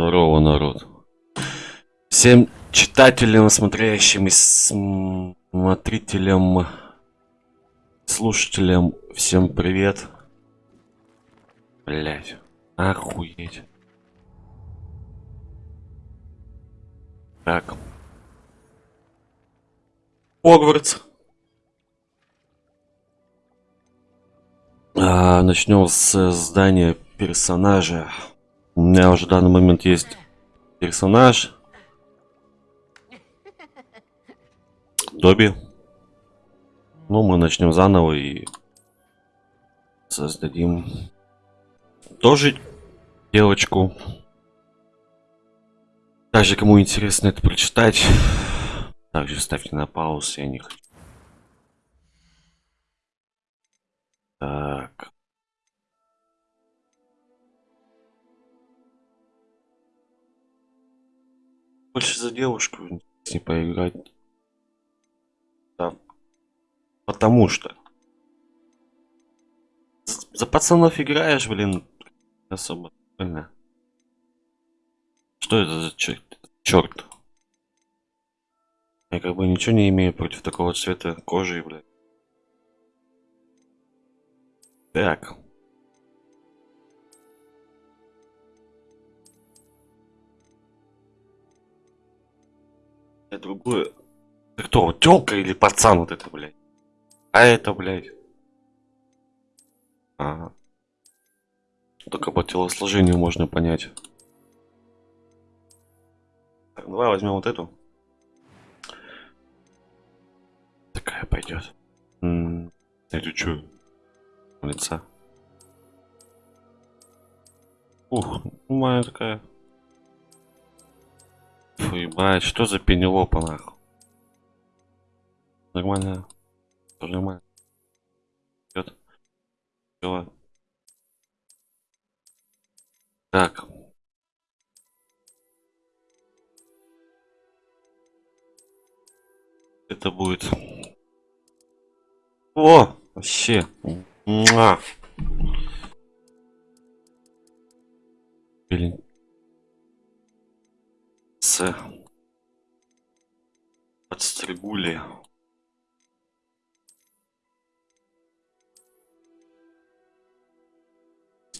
Здорово, народ. Всем читателям, смотрящим и смотрителям, слушателям, всем привет. Блять, охуеть. Так. Хогвартс. А, начнем с здания персонажа. У меня уже в данный момент есть персонаж. Добби. Ну, мы начнем заново и создадим тоже девочку. Также, кому интересно это прочитать, также ставьте на паузу, я не хочу. Так. Больше за девушку не поиграть. Да. Потому что. За пацанов играешь, блин, особо. Блин. Что это за черт? Черт. Я как бы ничего не имею против такого цвета кожи, блядь. Так. Другое. Ты кто, тёлка или пацан вот это, блядь? А это, блядь. Ага. Только по телосложению можно понять. Так, давай возьмем вот эту. Такая пойдет. Это что? Лица. Ух, моя такая. Фу, ебать, что за пенелопа нахуй? Нормально. Тоже нормально. Идет. Все. Так. Это будет. О, вообще. Блин с подстригули.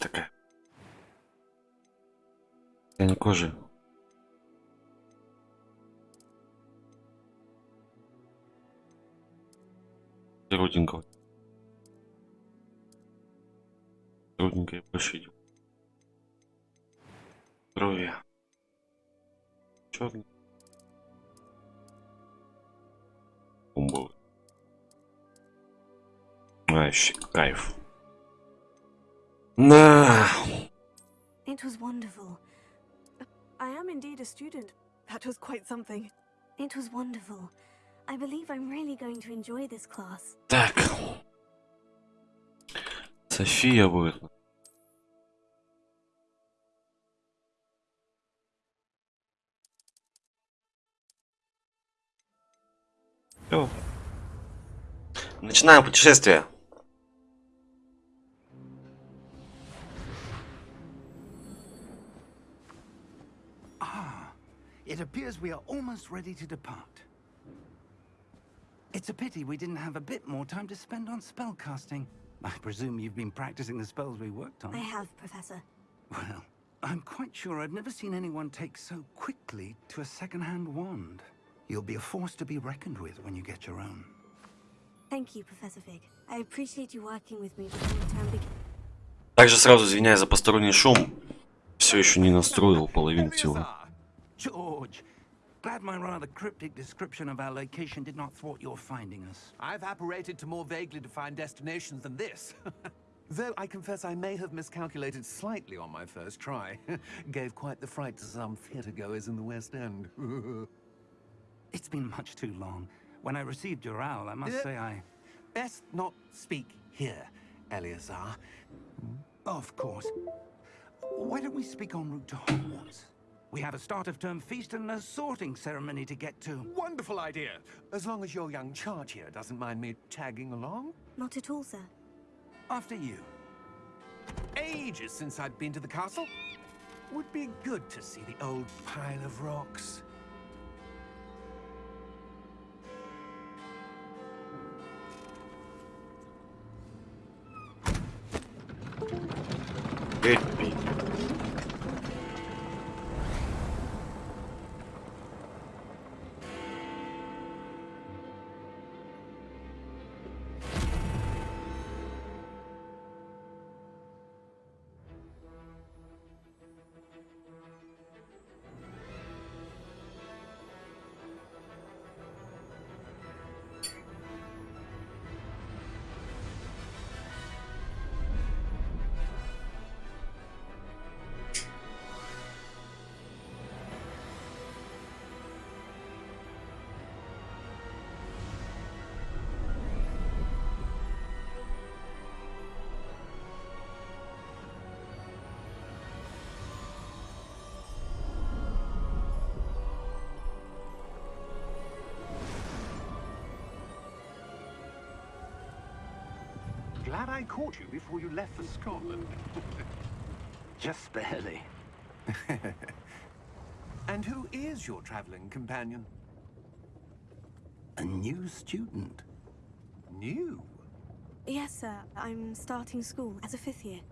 Такая. Я не кожи. Руденького. Руденькая больше идет. Крови черный. Бомбовый. Вообще кайф. На. It was wonderful. I am indeed a student. That was quite something. It was wonderful. I believe I'm really going to enjoy this class. Так. София будет. Начинаем путешествие. Ah, it appears we are almost ready to depart. It's a pity we didn't have a bit more time to spend on spellcasting. I presume you've been practicing the spells we worked on. I have, Professor. Well, I'm quite sure I've never seen anyone take so quickly to a second-hand wand. You'll be a force to be reckoned with when you get your own. Thank you, Professor Fig. I appreciate you working with me before the term begins. Также сразу извиняюсь за посторонний шум. Все еще не настроил половину всего. George, glad my rather cryptic description of our location did not thwart your finding us. I've apparated to more vaguely defined destinations than this. Though I confess I may have miscalculated slightly on my first try. Gave quite the fright to some theatre goers in the West End. It's been much too long. When I received your owl, I must uh, say I... Best not speak here, Eleazar. Of course. Why don't we speak en route to Hogwarts? We have a start-of-term feast and a sorting ceremony to get to. Wonderful idea! As long as your young charge here doesn't mind me tagging along. Not at all, sir. After you. Ages since I've been to the castle. would be good to see the old pile of rocks. It Glad I caught you before you left for Scotland. Just barely. and who is your traveling companion? A new student. New? Yes, sir. I'm starting school as a fifth year.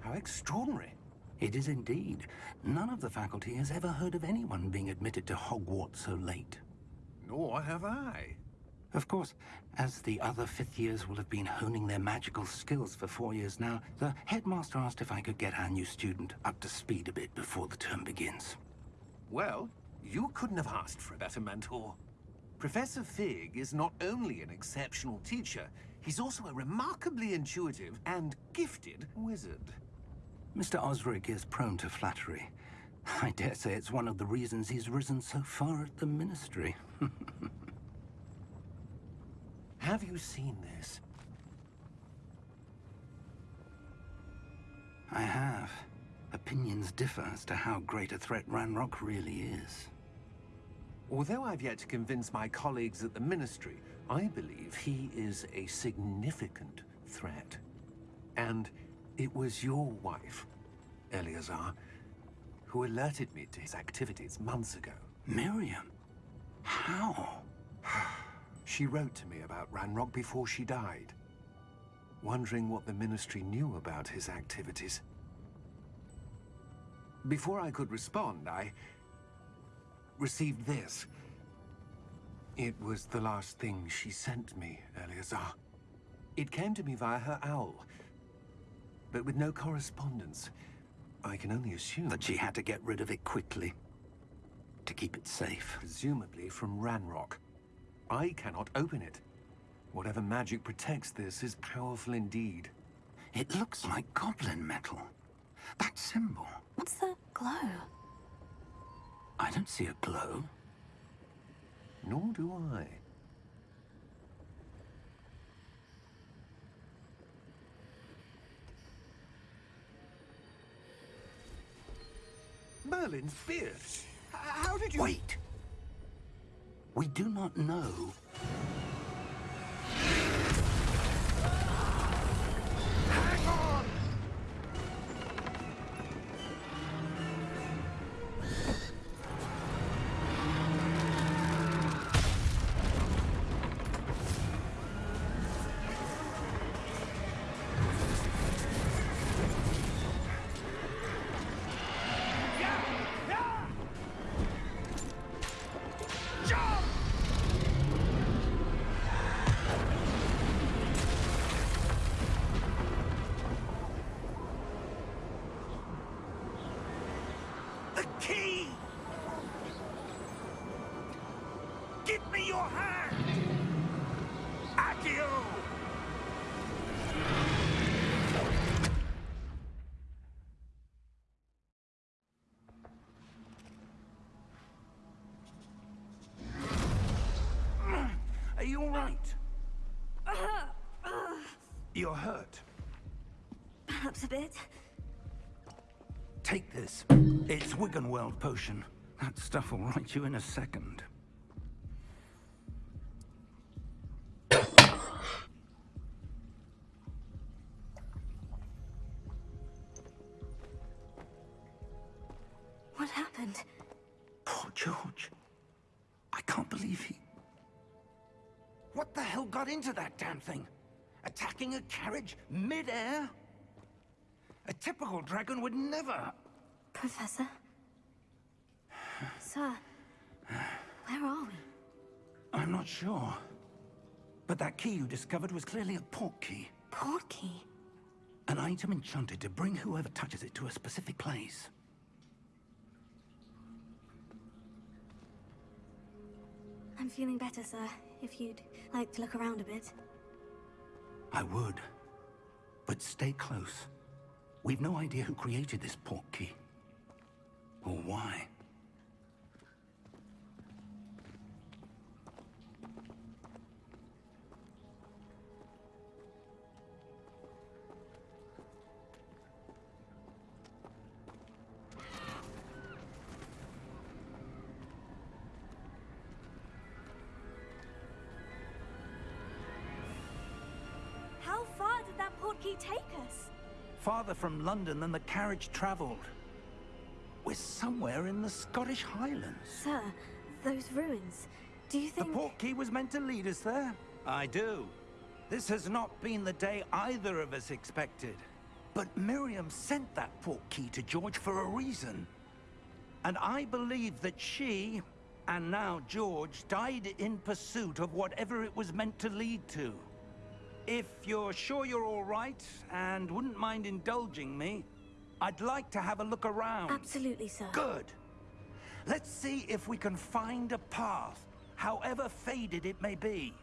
How extraordinary. It is indeed. None of the faculty has ever heard of anyone being admitted to Hogwarts so late. Nor have I. Of course, as the other fifth years will have been honing their magical skills for four years now, the headmaster asked if I could get our new student up to speed a bit before the term begins. Well, you couldn't have asked for a better mentor. Professor Fig is not only an exceptional teacher, he's also a remarkably intuitive and gifted wizard. Mr. Osric is prone to flattery. I dare say it's one of the reasons he's risen so far at the Ministry. Have you seen this? I have. Opinions differ as to how great a threat Ranrock really is. Although I've yet to convince my colleagues at the Ministry, I believe he is a significant threat. And it was your wife, Eleazar, who alerted me to his activities months ago. Miriam? How? She wrote to me about Ranrock before she died, wondering what the Ministry knew about his activities. Before I could respond, I received this. It was the last thing she sent me, Eleazar. It came to me via her owl, but with no correspondence. I can only assume... That she had to get rid of it quickly. To keep it safe. Presumably from Ranrock. I cannot open it. Whatever magic protects this is powerful indeed. It looks like goblin metal. That symbol. What's the glow? I don't see a glow. Nor do I. Merlin's beard. How did you... Wait! We do not know. You all right? You're hurt. Perhaps a bit. Take this. It's Wiggenweld potion. That stuff will right you in a second. What happened? Poor George. I can't believe he... What the hell got into that damn thing? Attacking a carriage mid-air? A typical dragon would never... Professor? Sir, where are we? I'm not sure. But that key you discovered was clearly a port key. Port key? An item enchanted to bring whoever touches it to a specific place. I'm feeling better, sir. If you'd like to look around a bit. I would. But stay close. We've no idea who created this port key. Or why. Farther from London than the carriage traveled. We're somewhere in the Scottish Highlands. Sir, those ruins. Do you think The think... port key was meant to lead us there? I do. This has not been the day either of us expected. But Miriam sent that port key to George for a reason. And I believe that she, and now George, died in pursuit of whatever it was meant to lead to. If you're sure you're all right, and wouldn't mind indulging me, I'd like to have a look around. Absolutely, sir. Good. Let's see if we can find a path, however faded it may be.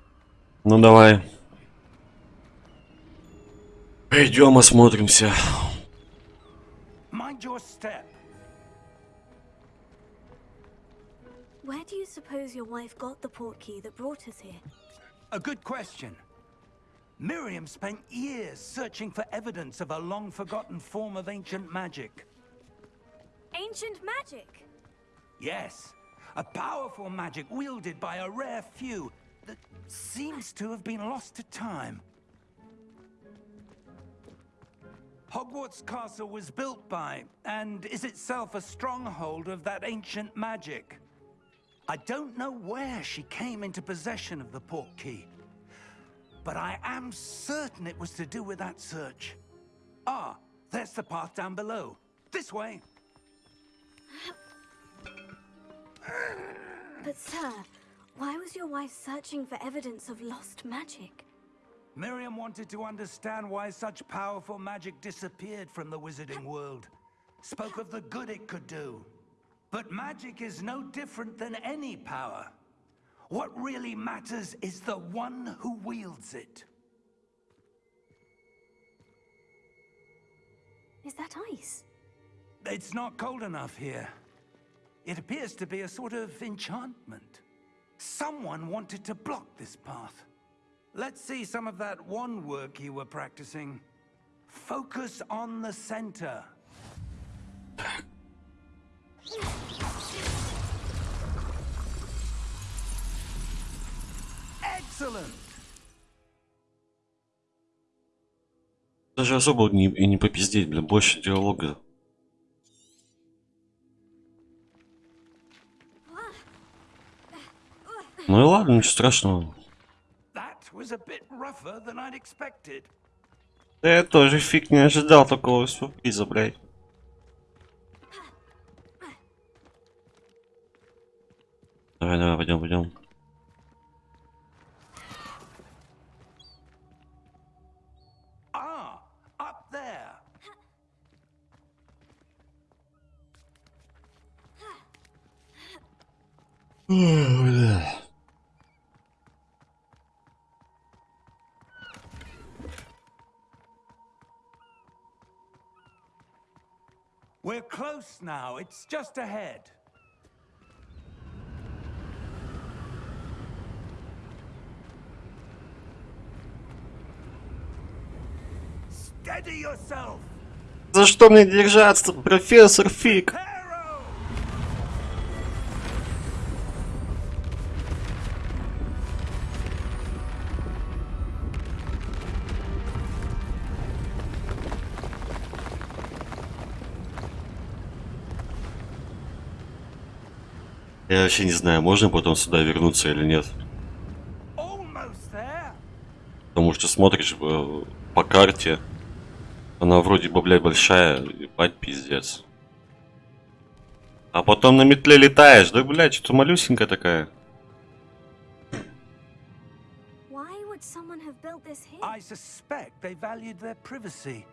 Ну давай. Пойдем осмотримся. Mind your step. Where do you suppose your wife got the portkey that brought us here? A good question. Miriam spent years searching for evidence of a long-forgotten form of ancient magic. Ancient magic! Yes, a powerful magic wielded by a rare few that seems to have been lost to time. Hogwarts Castle was built by, and is itself a stronghold of that ancient magic. I don't know where she came into possession of the port key, but I am certain it was to do with that search. Ah, there's the path down below. This way. But, sir, why was your wife searching for evidence of lost magic? Miriam wanted to understand why such powerful magic disappeared from the wizarding world. Spoke of the good it could do. But magic is no different than any power. What really matters is the one who wields it. Is that ice? It's not cold enough here. It appears to be a sort of enchantment. Someone wanted to block this path. Let's see some of that wandwork you were practicing. Focus on the center. Даже особо не, и не попиздеть, бля, больше диалога. Ну и ладно, ничего страшного. Да я тоже фиг не ожидал такого сюрприза, блядь. Давай, давай, пойдем, пойдем. We're close now. It's just ahead. Steady yourself. За что мне держаться, профессор Фиг? Я вообще не знаю, можно потом сюда вернуться или нет. Потому что смотришь э, по карте, она вроде бы, блядь, большая, ебать, пиздец. А потом на метле летаешь, да, блядь, что-то малюсенькая такая. I suspect they valued their privacy.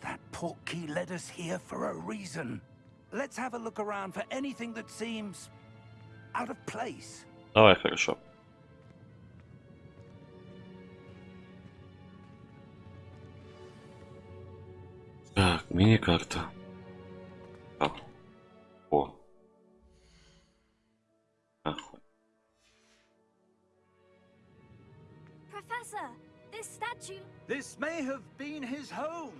That portkey led us here for a reason. Let's have a look around for anything that seems out of place. Давай, хорошо. Так, мини-карта. Так. О. Нахуй. Professor, this statue. This may have been his home.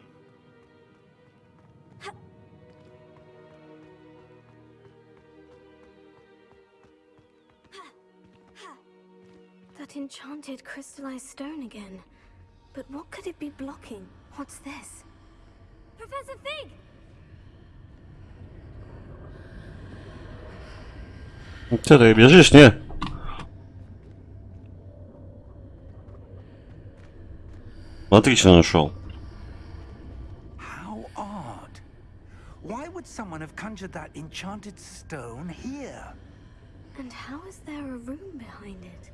enchanted crystallized stone again. But what could it be blocking? What's this? Professor Fig! Че ты бежишь, не? Отлично нашел. How odd. Why would someone have conjured that enchanted stone here? And how is there a room behind it?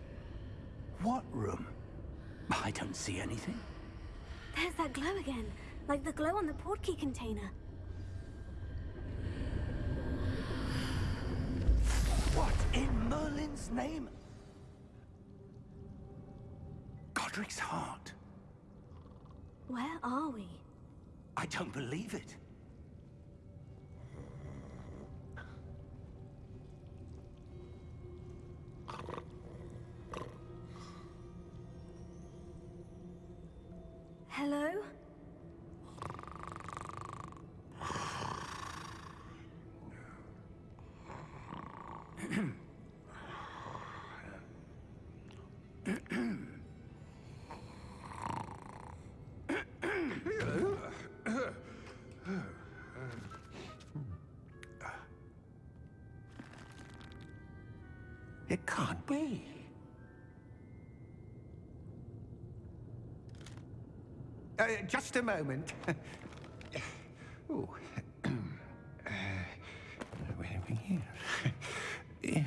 What room? I don't see anything. There's that glow again, like the glow on the portkey container. What in Merlin's name? Godric's heart. Where are we? I don't believe it. Hello? It can't be. Just a moment. Ooh. Uh, minute here.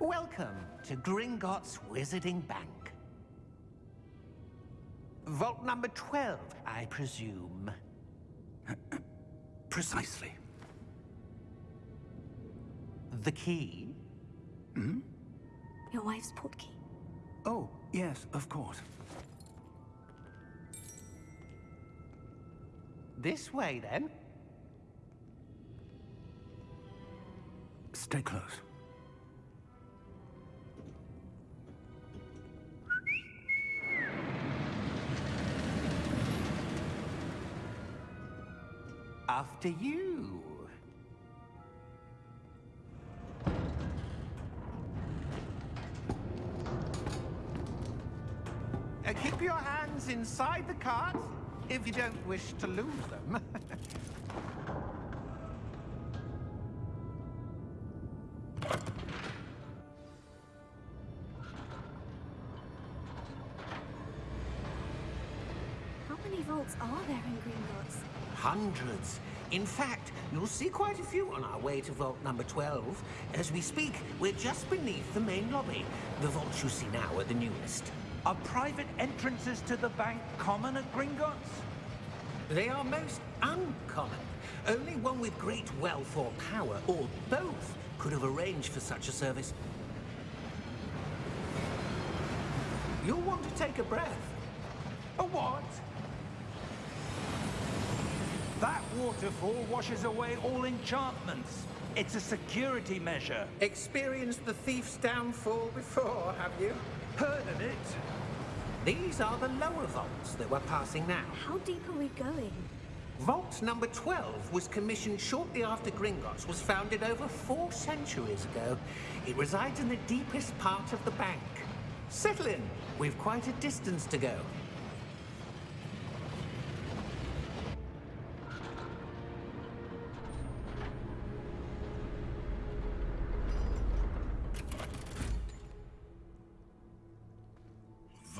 Welcome to Gringotts Wizarding Bank. Vault number 12, I presume. Precisely. The key? Your wife's portkey. Oh, yes, of course. This way, then. Stay close. After you. Your hands inside the cart if you don't wish to lose them. How many vaults are there in Gringotts? Hundreds. In fact, you'll see quite a few on our way to vault number 12. As we speak, we're just beneath the main lobby. The vaults you see now are the newest. Are private entrances to the bank common at Gringotts? They are most uncommon. Only one with great wealth or power, or both, could have arranged for such a service. You'll want to take a breath. A what? That waterfall washes away all enchantments. It's a security measure. Experienced the thief's downfall before, have you? Heard of it? These are the lower vaults that we're passing now. How deep are we going? Vault number 12 was commissioned shortly after Gringotts was founded over four centuries ago. It resides in the deepest part of the bank. Settle in. We've quite a distance to go.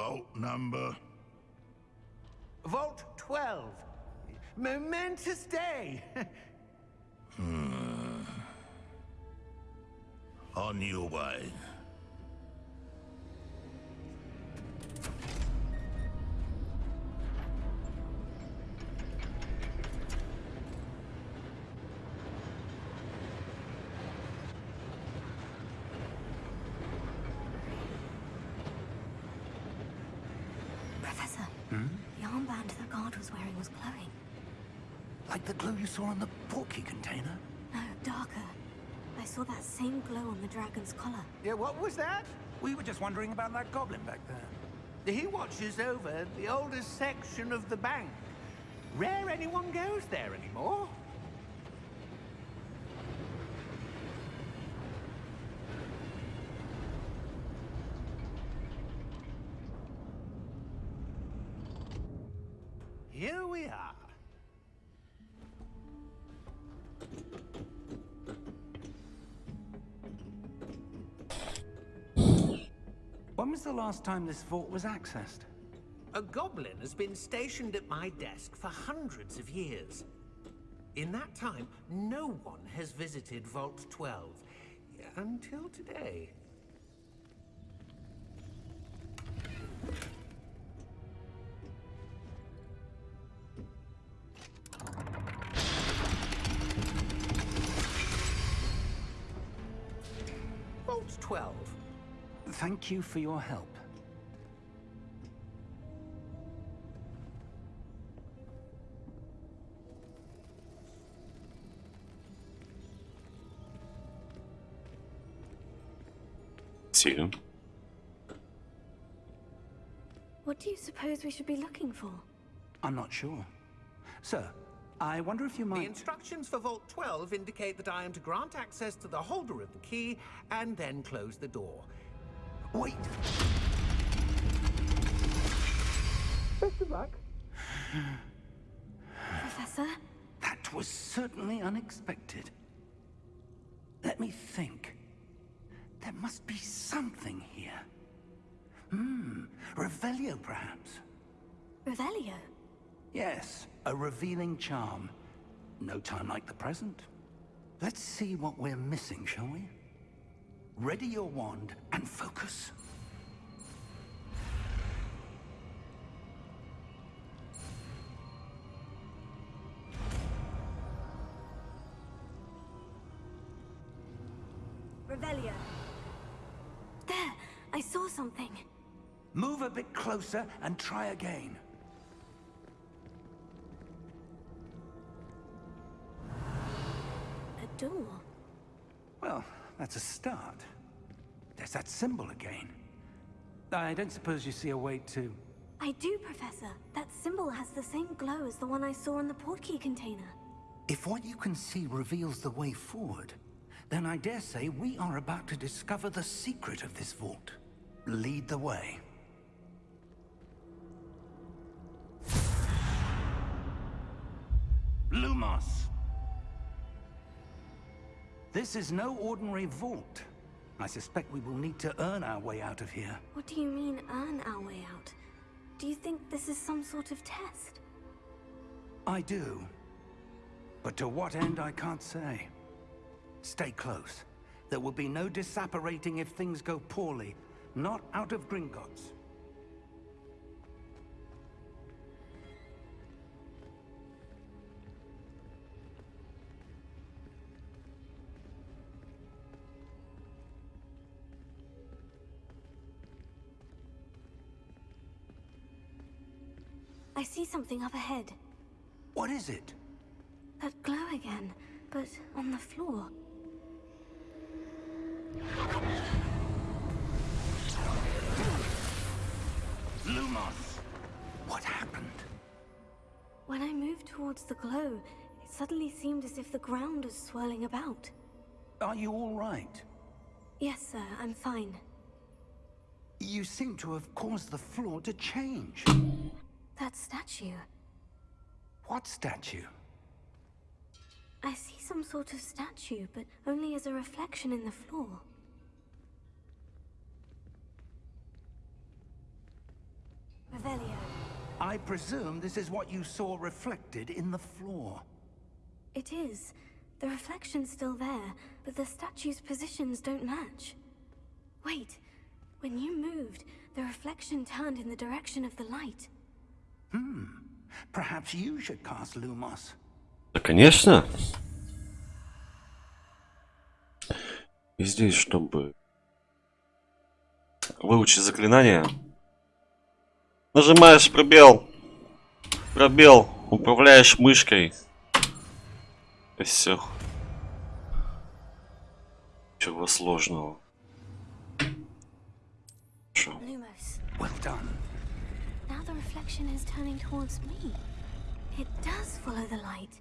Vault number. Vote 12. Momentous day. Hmm. On your way. The glue you saw on the portkey container? No, darker. I saw that same glow on the dragon's collar. yeah, what was that? We were just wondering about that goblin back there. He watches over the oldest section of the bank. Rare anyone goes there anymore. When was the last time this vault was accessed? A goblin has been stationed at my desk for hundreds of years. In that time, no one has visited Vault 12. Until today. Thank you for your help. Two. What do you suppose we should be looking for? I'm not sure. Sir, I wonder if you might... The instructions for Vault 12 indicate that I am to grant access to the holder of the key and then close the door. Wait! Best of luck. Professor? That was certainly unexpected. Let me think. There must be something here. Hmm, Revelio perhaps? Revelio? Yes, a revealing charm. No time like the present. Let's see what we're missing, shall we? Ready your wand and focus. Revelio. There! I saw something. Move a bit closer and try again. A door. That's a start. There's that symbol again. I don't suppose you see a way to... I do, Professor. That symbol has the same glow as the one I saw in the portkey container. If what you can see reveals the way forward, then I dare say we are about to discover the secret of this vault. Lead the way. This is no ordinary vault. I suspect we will need to earn our way out of here. What do you mean, earn our way out? Do you think this is some sort of test? I do. But to what end, I can't say. Stay close. There will be no disapparating if things go poorly. Not out of Gringotts. I see something up ahead. What is it? That glow again, but on the floor. Lumos! What happened? When I moved towards the glow, it suddenly seemed as if the ground was swirling about. Are you all right? Yes, sir, I'm fine. You seem to have caused the floor to change. That statue. What statue? I see some sort of statue, but only as a reflection in the floor. Revelio. I presume this is what you saw reflected in the floor. It is. The reflection's still there, but the statue's positions don't match. Wait, when you moved, the reflection turned in the direction of the light. Да, конечно. И здесь, чтобы выучить заклинание, нажимаешь пробел, пробел, управляешь мышкой. И все. Чего сложного. Well done. reflection is turning towards me. It does follow the light.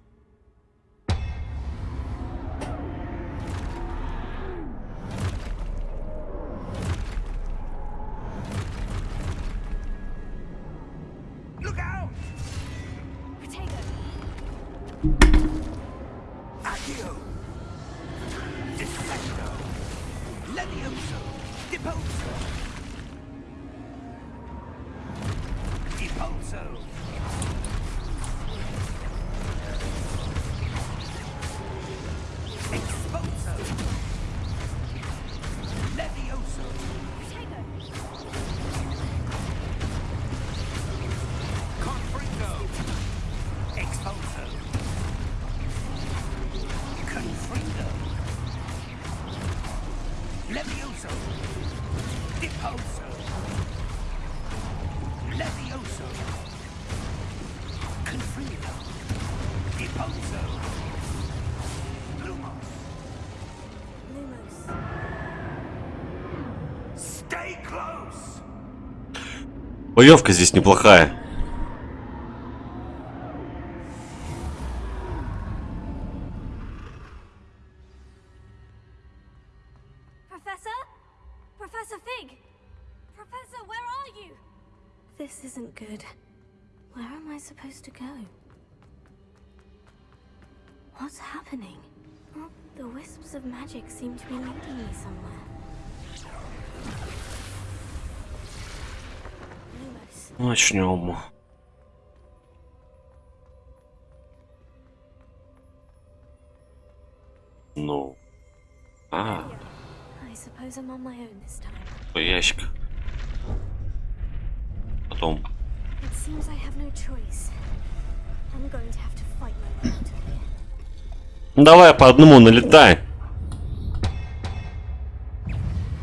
Боевка здесь неплохая. начнем. Ну. А. По ящик. Потом. Давай по одному налетай.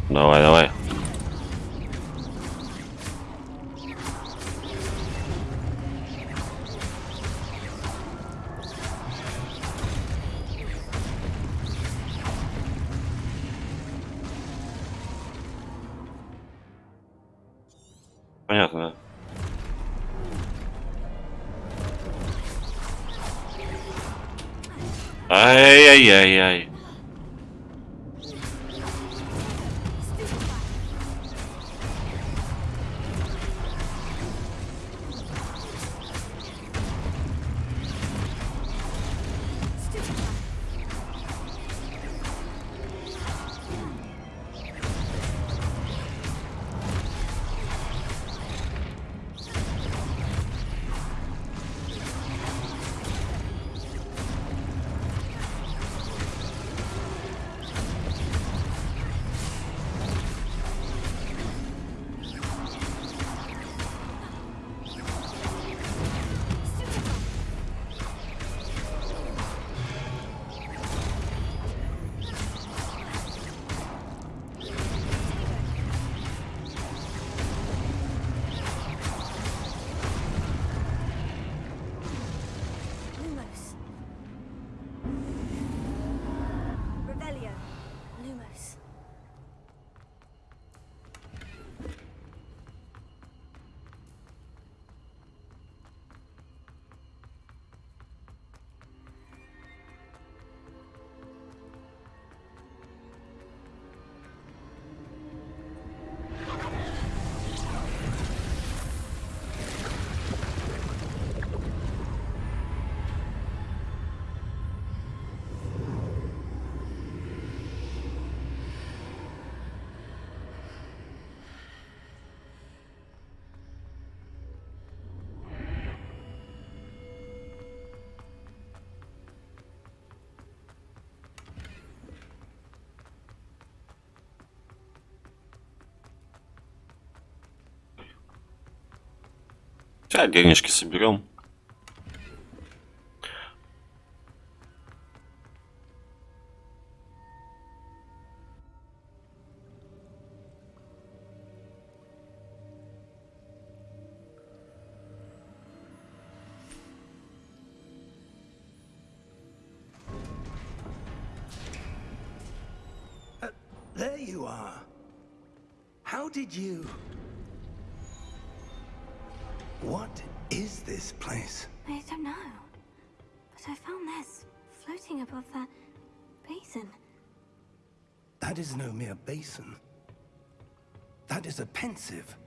Давай, давай. Сейчас денежки соберем. There you are. How did you... above that basin. That is no mere basin. That is a Pensieve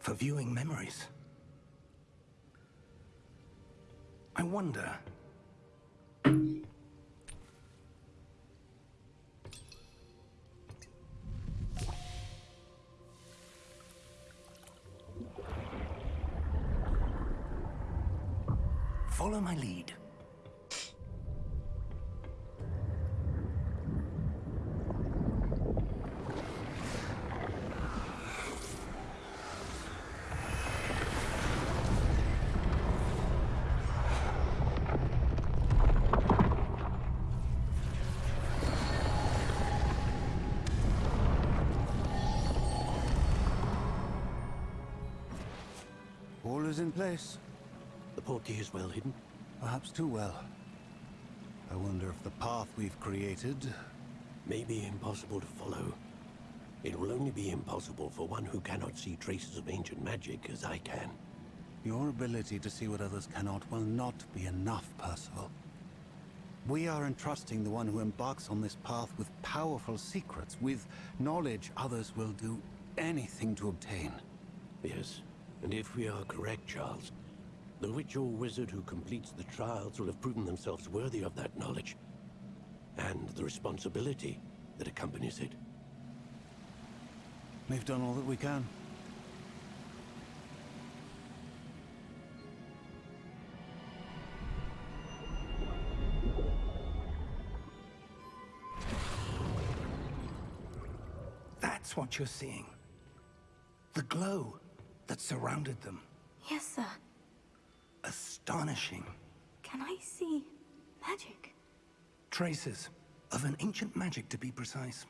for viewing memories. I wonder... Follow my lead. Is in place. The portkey is well hidden. Perhaps too well. I wonder if the path we've created... May be impossible to follow. It will only be impossible for one who cannot see traces of ancient magic as I can. Your ability to see what others cannot will not be enough, Percival. We are entrusting the one who embarks on this path with powerful secrets, with knowledge others will do anything to obtain. Yes, and if we are correct, Charles, the witch or wizard who completes the trials will have proven themselves worthy of that knowledge. And the responsibility that accompanies it. We've done all that we can. That's what you're seeing. The glow that surrounded them. Yes, sir. Astonishing. Can I see magic? Traces of an ancient magic, to be precise.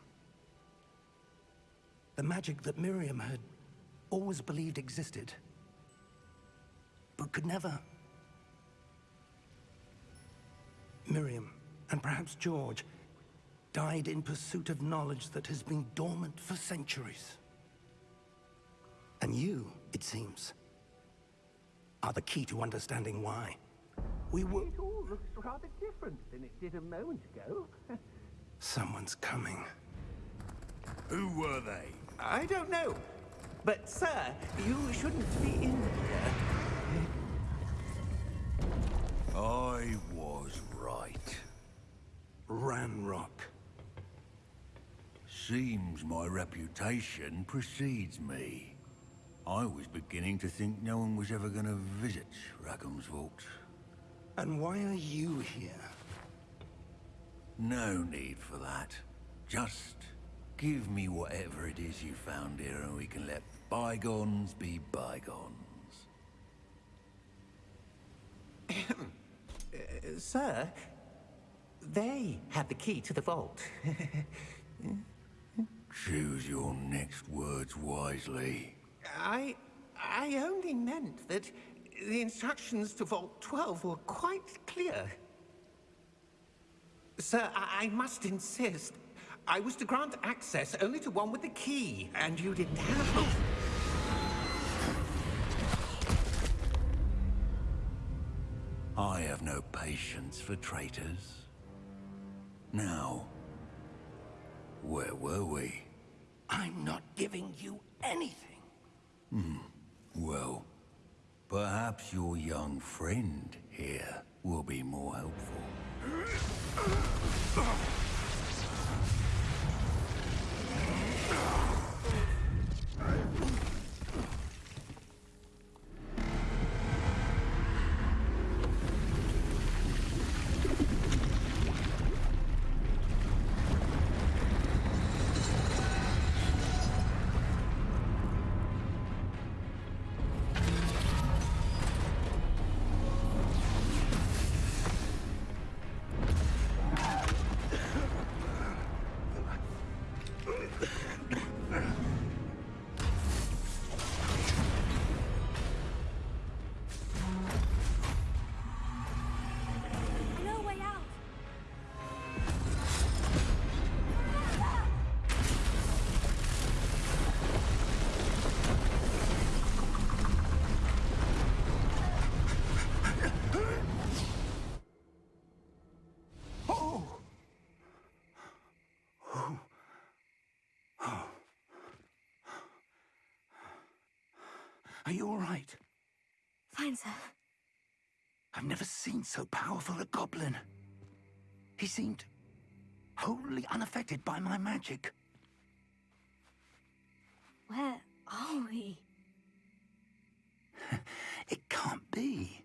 The magic that Miriam had always believed existed, but could never. Miriam, and perhaps George, died in pursuit of knowledge that has been dormant for centuries. And you, it seems, are the key to understanding why. We were... It all looks rather different than it did a moment ago. Someone's coming. Who were they? I don't know. But, sir, you shouldn't be in here. I was right. Ranrock. Seems my reputation precedes me. I was beginning to think no one was ever going to visit Rackham's Vault. And why are you here? No need for that. Just give me whatever it is you found here and we can let bygones be bygones. Uh, sir, they had the key to the vault. Choose your next words wisely. I... I only meant that the instructions to Vault 12 were quite clear. Sir, I, I must insist. I was to grant access only to one with the key, and you didn't have... I have no patience for traitors. Now, where were we? I'm not giving you anything. Hmm. Well, perhaps your young friend here will be more helpful. Are you all right? Fine, sir. I've never seen so powerful a goblin. He seemed wholly unaffected by my magic. Where are we? It can't be.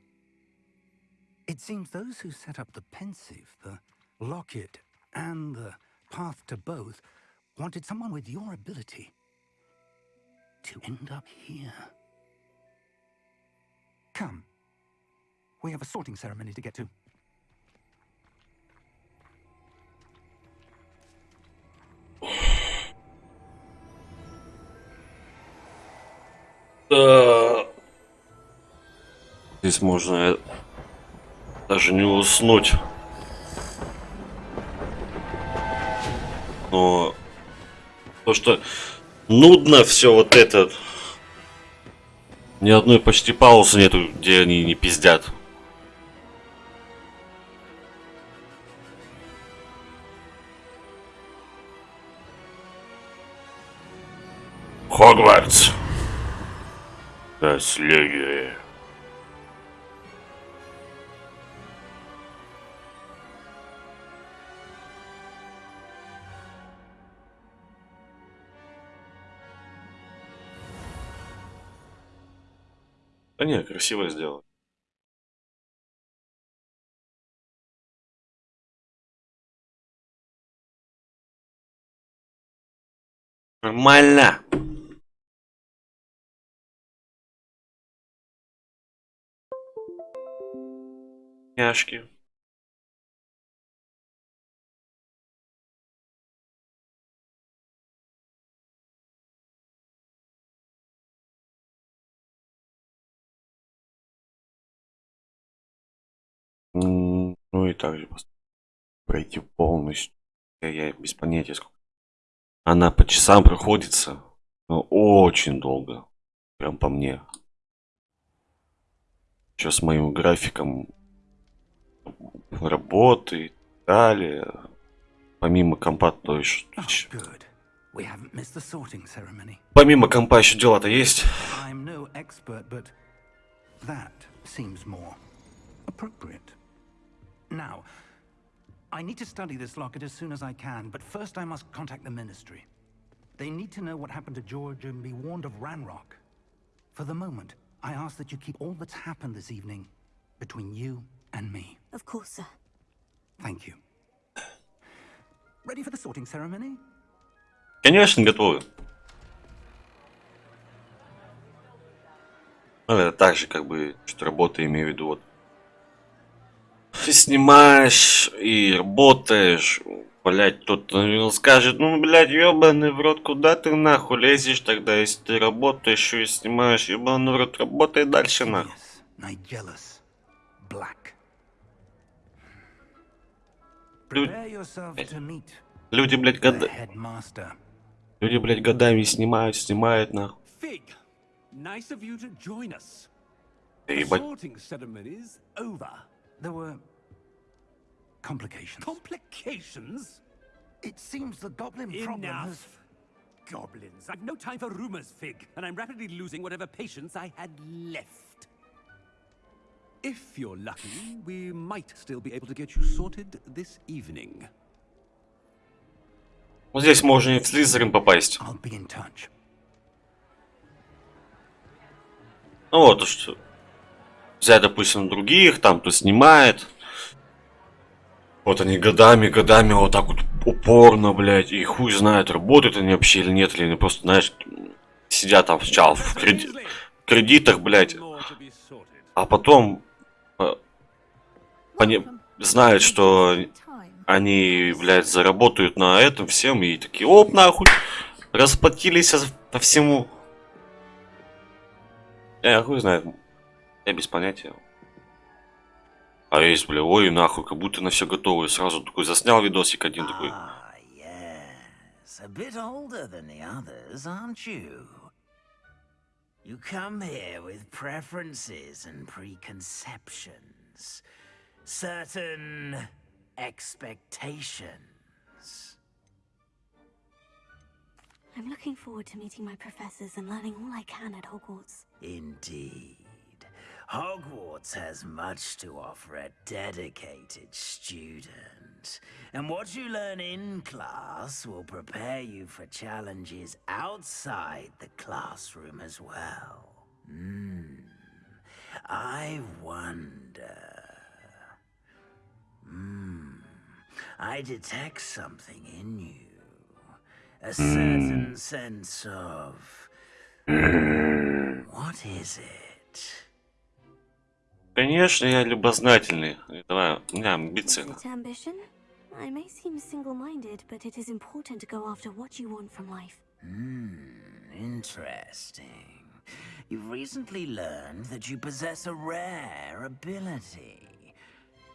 It seems those who set up the Pensieve, the locket, and the path to both wanted someone with your ability to end up here. Come. We have a sorting ceremony to get to. Да. Здесь можно даже не уснуть. Но то, что нудно все вот это. Ни одной почти паузы нету, где они не пиздят. Хогвартс. Наследие. Не, красиво сделано. Нормально. Няшки. Также пройти полностью. Я, без понятия сколько. Она по часам проходится. Но очень долго. Прям по мне. Сейчас с моим графиком работы и далее. Помимо компа, то есть... Oh. Помимо компа еще дела-то есть. I'm no expert, but that seems more appropriate. Now, I need to study this locket as soon as I can, but first I must contact the Ministry. They need to know what happened to George and be warned of Ranrock. For the moment, I ask that you keep all that's happened this evening between you and me. Of course, sir. Thank you. Ready for the sorting ceremony? Конечно, готовы. Ну, это так же, как бы, что работа, имею в виду, вот. Ты снимаешь и работаешь, блять, наверное, скажет, ну, блядь, ебаный в рот, куда ты нахуй лезешь тогда, если ты работаешь и снимаешь, ебаный в рот, работай дальше нахуй. Yes, люди, блядь, the года... люди, блядь, годами снимают, снимают нахуй. Nice of you to join us. Да The ебать. sorting ceremony's over. There were complications. Complications? it seems the goblin problem has... Enough. Goblins. I've no time for rumors, Fig, and I'm rapidly losing whatever patience I had left. If you're lucky, we might still be able to get you sorted this evening. Вот здесь можно и в Слизерин попасть. I'll be in touch. Ну вот, то что взять, допустим, других, там, кто снимает. Вот они годами, годами вот так вот упорно, блядь, и хуй знает, работают они вообще или нет, или они просто, знаешь, сидят там сначала в креди- кредитах, блядь, а потом э, они знают, что они, блядь, заработают на этом всем, и такие, оп, нахуй, расплатились по всему. Я хуй знает. Я без понятия. А есть, бля, ой, нахуй, как будто на все готово. И сразу такой заснял видосик один такой. Ah, yes. A bit older than the others, aren't you? You come here with preferences and preconceptions. Certain expectations. I'm looking forward to meeting my professors and learning all I can at Hogwarts. Indeed. Hogwarts has much to offer a dedicated student. And what you learn in class will prepare you for challenges outside the classroom as well. Hmm. I wonder. Hmm. I detect something in you. A certain sense of. What is it? Конечно, я любознательный. Давай, у меня амбиции. Is it ambition? I may seem single-minded, but it is important to go after what you want from life. Hmm, interesting. You've recently learned that you possess a rare ability.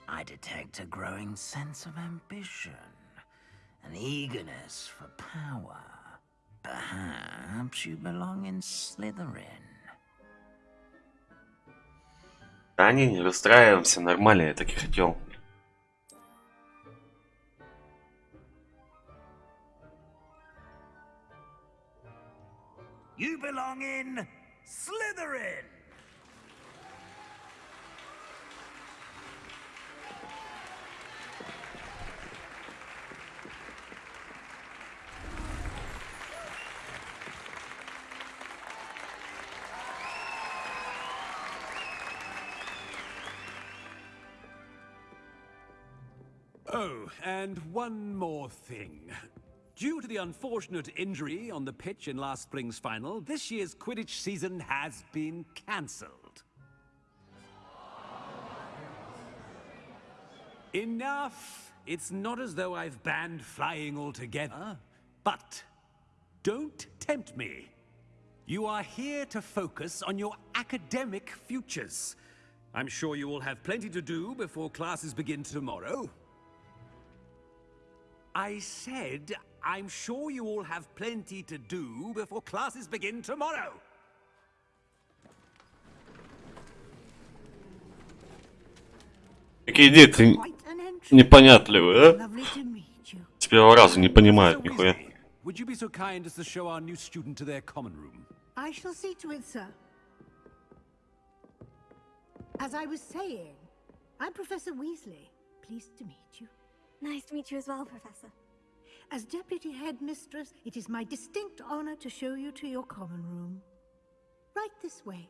I detect a growing sense of ambition, an eagerness for power. Perhaps you belong in Slytherin. Да не, не расстраиваемся, нормально, я так и хотел. You belong in Slytherin! Oh, and one more thing. Due to the unfortunate injury on the pitch in last spring's final, this year's Quidditch season has been cancelled. Enough! It's not as though I've banned flying altogether. But don't tempt me. You are here to focus on your academic futures. I'm sure you will have plenty to do before classes begin tomorrow. I said, I'm sure you all have plenty to do before classes begin tomorrow. Какие дети непонятливые, а? С первого раза не понимают Professor нихуя. Weasley, Would you be so kind as to show our new student to their common room? I shall see to it, sir. As I was saying, I'm Professor Weasley. Pleased to meet you. Nice to meet you as well, Professor. As Deputy Headmistress, it is my distinct honor to show you to your common room. Right this way.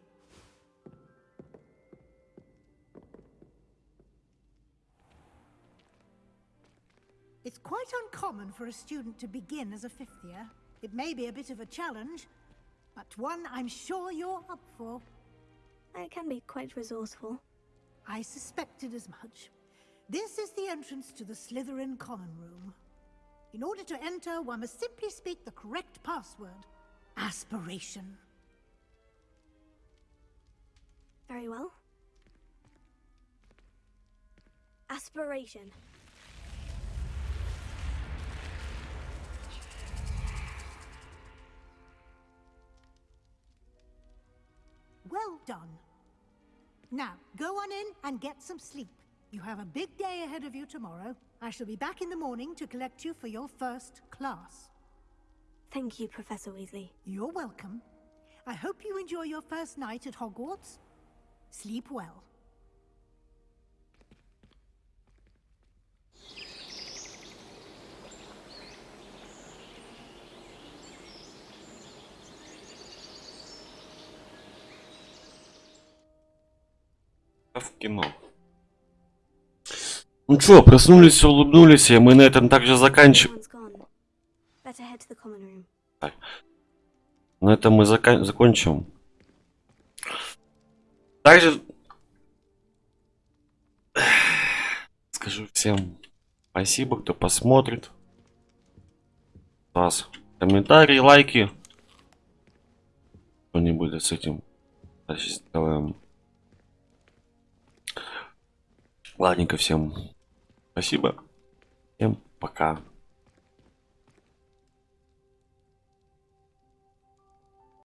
It's quite uncommon for a student to begin as a fifth year. It may be a bit of a challenge, but one I'm sure you're up for. I can be quite resourceful. I suspected as much. This is the entrance to the Slytherin Common Room. In order to enter, one must simply speak the correct password. Aspiration. Very well. Aspiration. Well done. Now, go on in and get some sleep. You have a big day ahead of you tomorrow. I shall be back in the morning to collect you for your first class. Thank you, Professor Weasley. You're welcome. I hope you enjoy your first night at Hogwarts. Sleep well. Genau. Ну чё, проснулись, улыбнулись, и мы на этом также заканчиваем. На этом мы зака- закончим. Также скажу всем спасибо, кто посмотрит. Вас комментарии, лайки. Что-нибудь с этим дальше сделаем. Ладненько всем. Спасибо. Всем пока.